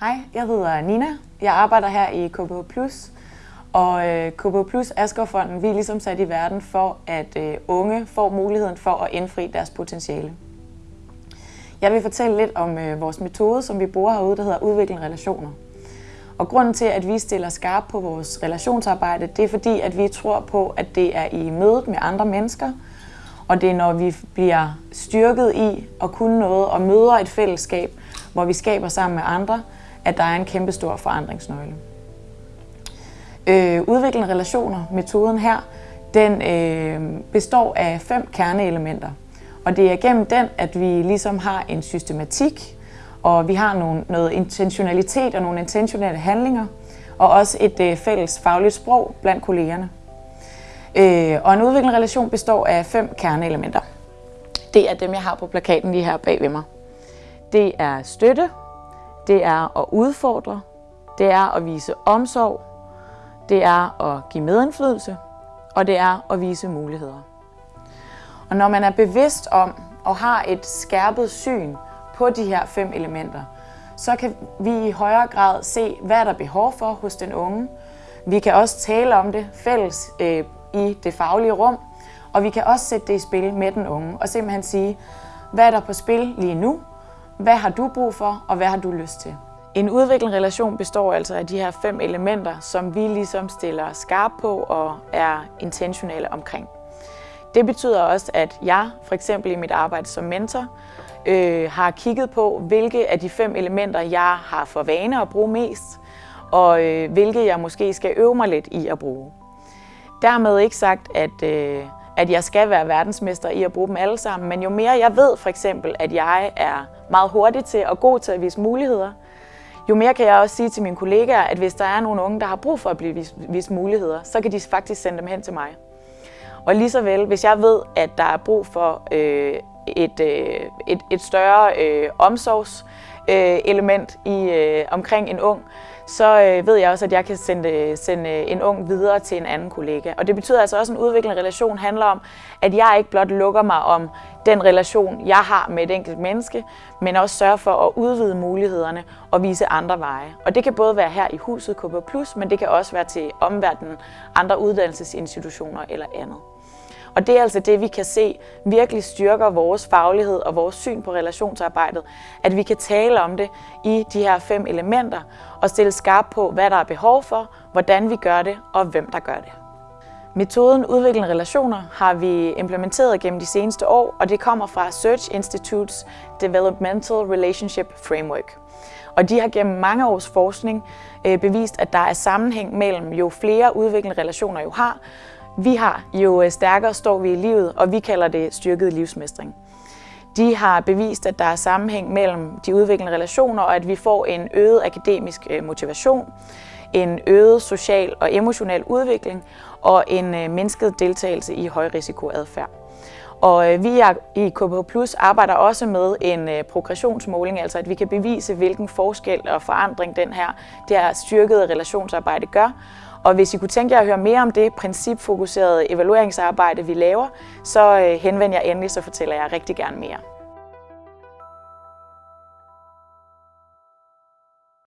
Hej, jeg hedder Nina. Jeg arbejder her i KBH+, og øh, KBH Plus Askerfonden, vi er ligesom sat i verden for, at øh, unge får muligheden for at indfri deres potentiale. Jeg vil fortælle lidt om øh, vores metode, som vi bruger herude, der hedder udvikling relationer. Og grunden til, at vi stiller skarp på vores relationsarbejde, det er fordi, at vi tror på, at det er i mødet med andre mennesker, og det er, når vi bliver styrket i at kunne noget og møder et fællesskab, hvor vi skaber sammen med andre, at der er en kæmpe stor forandringsnøgle. Øh, udviklende relationer, metoden her, den øh, består af fem kerneelementer. Og det er gennem den, at vi ligesom har en systematik, og vi har nogle, noget intentionalitet og nogle intentionelle handlinger, og også et øh, fælles fagligt sprog blandt kollegerne. Øh, og en udviklende relation består af fem kerneelementer. Det er dem, jeg har på plakaten lige her bag ved mig. Det er støtte, det er at udfordre, det er at vise omsorg, det er at give medindflydelse, og det er at vise muligheder. Og når man er bevidst om og har et skærpet syn på de her fem elementer, så kan vi i højere grad se, hvad der er behov for hos den unge. Vi kan også tale om det fælles øh, i det faglige rum, og vi kan også sætte det i spil med den unge og simpelthen sige, hvad er der på spil lige nu, hvad har du brug for, og hvad har du lyst til? En udviklende relation består altså af de her fem elementer, som vi ligesom stiller skarp på og er intentionelle omkring. Det betyder også, at jeg for eksempel i mit arbejde som mentor øh, har kigget på, hvilke af de fem elementer jeg har for vane at bruge mest, og øh, hvilke jeg måske skal øve mig lidt i at bruge. Dermed ikke sagt, at, øh, at jeg skal være verdensmester i at bruge dem alle sammen, men jo mere jeg ved for eksempel, at jeg er meget hurtig til og god til at vise muligheder, jo mere kan jeg også sige til mine kollegaer, at hvis der er nogle unge, der har brug for at blive vist, vist muligheder, så kan de faktisk sende dem hen til mig. Og lige så vel, hvis jeg ved, at der er brug for øh, et, øh, et, et større øh, omsorgs, øh, i, øh, omkring en ung, så øh, ved jeg også, at jeg kan sende, sende en ung videre til en anden kollega. Og det betyder altså også, at en udviklende relation handler om, at jeg ikke blot lukker mig om den relation, jeg har med et enkelt menneske, men også sørger for at udvide mulighederne og vise andre veje. Og det kan både være her i huset KB+, men det kan også være til omverdenen, andre uddannelsesinstitutioner eller andet. Og det er altså det, vi kan se virkelig styrker vores faglighed og vores syn på relationsarbejdet, at vi kan tale om det i de her fem elementer og stille skarp på, hvad der er behov for, hvordan vi gør det og hvem der gør det. Metoden udviklende relationer har vi implementeret gennem de seneste år, og det kommer fra Search Institutes Developmental Relationship Framework. Og de har gennem mange års forskning øh, bevist, at der er sammenhæng mellem jo flere udviklende relationer jo har, vi har jo øh, stærkere står vi i livet, og vi kalder det styrket livsmestring. De har bevist, at der er sammenhæng mellem de udviklende relationer, og at vi får en øget akademisk øh, motivation, en øget social og emotionel udvikling og en øh, mindsket deltagelse i højrisikoadfærd. Og vi i KPH Plus arbejder også med en progressionsmåling, altså at vi kan bevise, hvilken forskel og forandring den her, det her styrkede relationsarbejde gør, og hvis I kunne tænke jer at høre mere om det principfokuserede evalueringsarbejde, vi laver, så øh, henvend jer endelig, så fortæller jeg rigtig gerne mere.